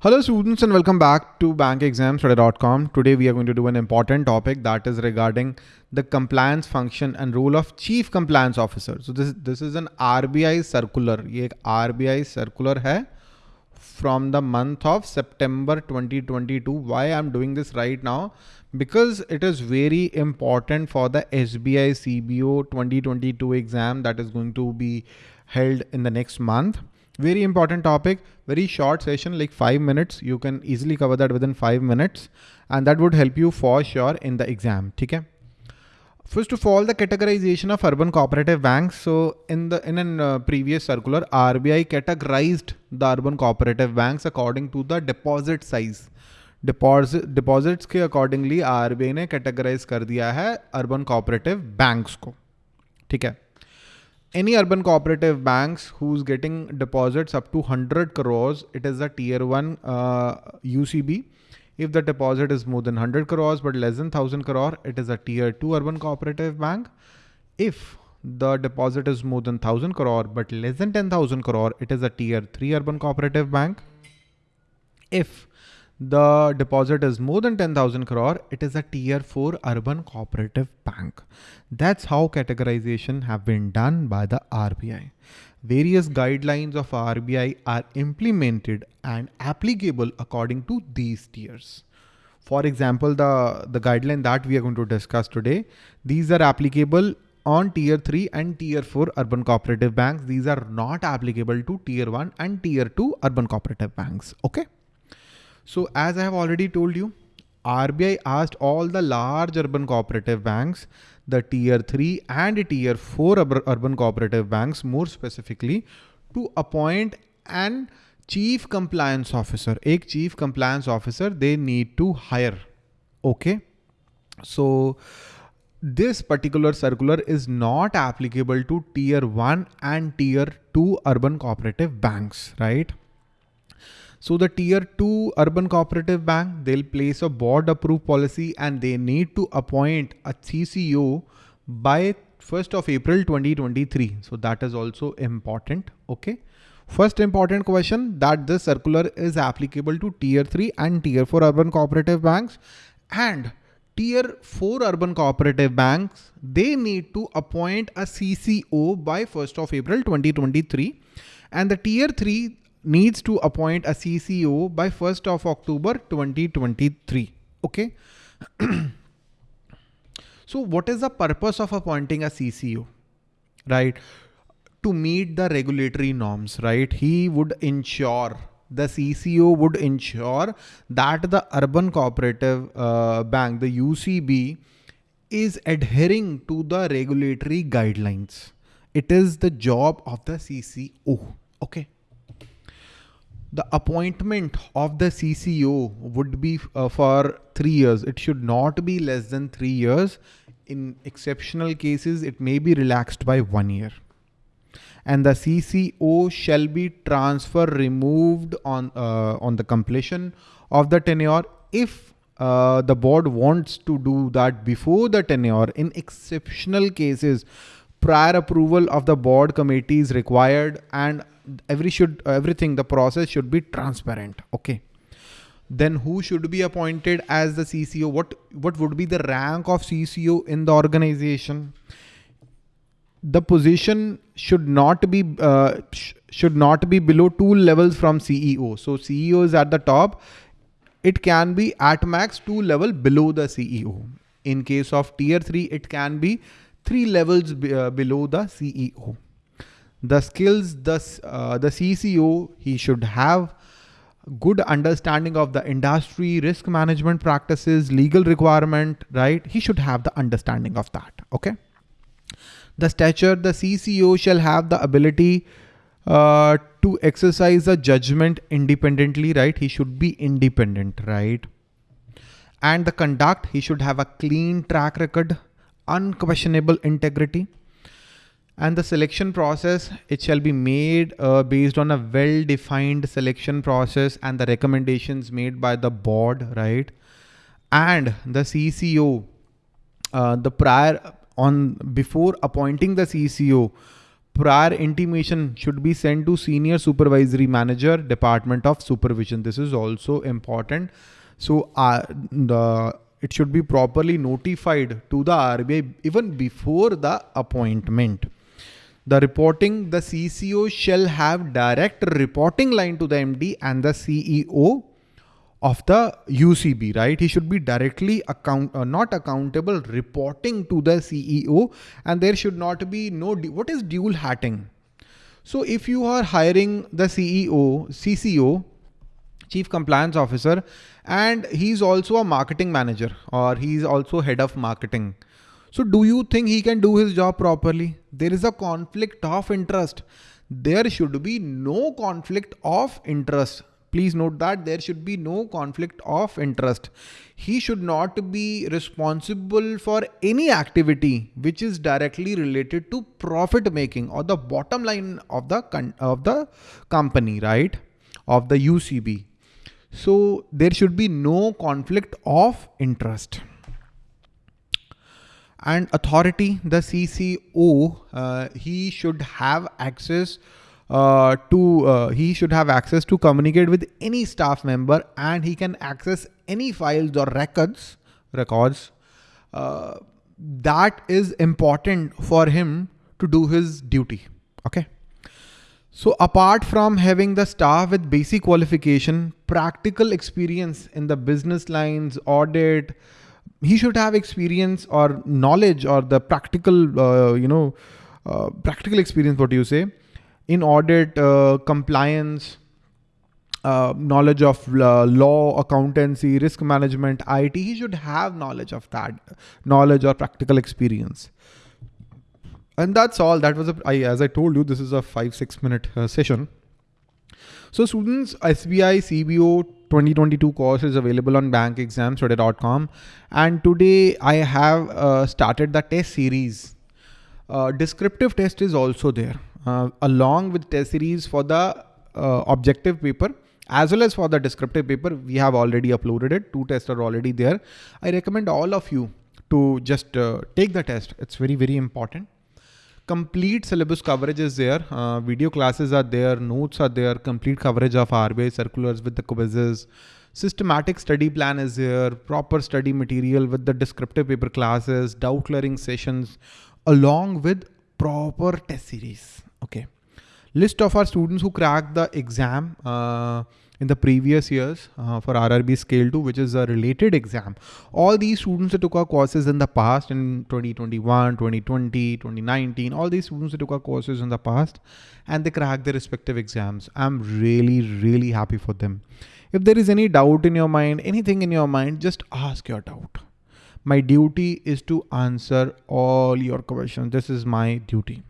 Hello students and welcome back to bankexamstudy.com. Today we are going to do an important topic that is regarding the compliance function and role of chief compliance officer. So this, this is an RBI circular. Ye RBI circular hai from the month of September 2022. Why I'm doing this right now? Because it is very important for the SBI CBO 2022 exam that is going to be held in the next month. Very important topic, very short session, like five minutes. You can easily cover that within five minutes and that would help you for sure in the exam. Okay. First of all, the categorization of urban cooperative banks. So in the in a uh, previous circular, RBI categorized the urban cooperative banks according to the deposit size. Deposit deposits के accordingly RBI ने categorize कर दिया है urban cooperative banks को ठीक है any urban cooperative banks who's getting deposits up to 100 crores, it is a tier one uh, UCB. If the deposit is more than 100 crores but less than 1000 crore, it is a tier two urban cooperative bank. If the deposit is more than 1000 crore but less than 10,000 crore, it is a tier three urban cooperative bank. If the deposit is more than 10,000 crore, it is a tier 4 urban cooperative bank. That's how categorization have been done by the RBI. Various guidelines of RBI are implemented and applicable according to these tiers. For example, the, the guideline that we are going to discuss today, these are applicable on tier 3 and tier 4 urban cooperative banks. These are not applicable to tier 1 and tier 2 urban cooperative banks. Okay. So as I have already told you, RBI asked all the large urban cooperative banks, the tier 3 and tier 4 urban cooperative banks more specifically to appoint an chief compliance officer. A chief compliance officer they need to hire. Okay. So this particular circular is not applicable to tier 1 and tier 2 urban cooperative banks, right? So the tier two urban cooperative bank, they'll place a board approved policy and they need to appoint a CCO by 1st of April 2023. So that is also important. Okay. First important question that this circular is applicable to tier 3 and tier 4 urban cooperative banks and tier 4 urban cooperative banks, they need to appoint a CCO by 1st of April 2023 and the tier 3 needs to appoint a CCO by 1st of October 2023. Okay. so what is the purpose of appointing a CCO? Right. To meet the regulatory norms, right? He would ensure the CCO would ensure that the urban cooperative uh, bank, the UCB, is adhering to the regulatory guidelines. It is the job of the CCO. Okay the appointment of the CCO would be uh, for three years. It should not be less than three years. In exceptional cases, it may be relaxed by one year. And the CCO shall be transfer removed on, uh, on the completion of the tenure if uh, the board wants to do that before the tenure in exceptional cases prior approval of the board committee is required and every should everything the process should be transparent okay? Then who should be appointed as the CCO what what would be the rank of CCO in the organization? The position should not be uh, sh should not be below two levels from CEO so CEO is at the top. It can be at max two level below the CEO in case of tier 3 it can be three levels uh, below the CEO the skills the, uh, the CCO, he should have good understanding of the industry, risk management practices, legal requirement, right? He should have the understanding of that, okay? The stature, the CCO shall have the ability uh, to exercise a judgment independently, right? He should be independent, right? And the conduct, he should have a clean track record, unquestionable integrity and the selection process it shall be made uh, based on a well defined selection process and the recommendations made by the board right and the CCO uh, the prior on before appointing the CCO prior intimation should be sent to senior supervisory manager, department of supervision. This is also important. So uh, the it should be properly notified to the RBI even before the appointment. The reporting, the CCO shall have direct reporting line to the MD and the CEO of the UCB, right? He should be directly account, uh, not accountable, reporting to the CEO, and there should not be no. What is dual hatting? So if you are hiring the CEO, CCO, Chief Compliance Officer, and he's also a marketing manager or he's also head of marketing. So do you think he can do his job properly? There is a conflict of interest. There should be no conflict of interest Please note that there should be no conflict of interest. He should not be responsible for any activity which is directly related to profit making or the bottom line of the of the company, right? Of the UCB. So there should be no conflict of interest and authority the cco uh, he should have access uh, to uh, he should have access to communicate with any staff member and he can access any files or records records. Uh, that is important for him to do his duty okay? So apart from having the staff with basic qualification practical experience in the business lines audit he should have experience or knowledge or the practical uh, you know uh, practical experience what do you say in audit, uh, compliance, uh, knowledge of uh, law, accountancy, risk management, IT, he should have knowledge of that, knowledge or practical experience. And that's all. That was, a, I, as I told you, this is a five, six minute uh, session. So students, SBI CBO 2022 course is available on bankexamstudy.com. And today I have uh, started the test series. Uh, descriptive test is also there uh, along with test series for the uh, objective paper as well as for the descriptive paper. We have already uploaded it. Two tests are already there. I recommend all of you to just uh, take the test. It's very, very important. Complete syllabus coverage is there. Uh, video classes are there. Notes are there. Complete coverage of RBI circulars with the quizzes. Systematic study plan is there. Proper study material with the descriptive paper classes, doubt clearing sessions, along with proper test series. Okay. List of our students who cracked the exam uh, in the previous years uh, for RRB Scale 2, which is a related exam. All these students that took our courses in the past in 2021, 2020, 2019, all these students that took our courses in the past and they cracked their respective exams. I'm really, really happy for them. If there is any doubt in your mind, anything in your mind, just ask your doubt. My duty is to answer all your questions. This is my duty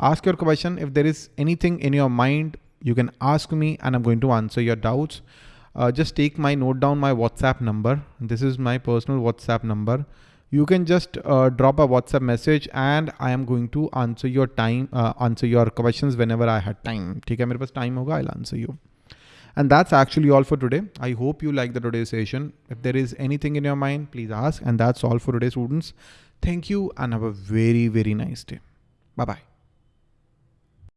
ask your question. If there is anything in your mind, you can ask me and I'm going to answer your doubts. Uh, just take my note down my WhatsApp number. This is my personal WhatsApp number. You can just uh, drop a WhatsApp message and I am going to answer your time, uh, answer your questions whenever I had time. Okay, मेरे पास time होगा, I'll answer you. And that's actually all for today. I hope you like the today's session. If there is anything in your mind, please ask. And that's all for today, students. Thank you and have a very, very nice day. Bye-bye.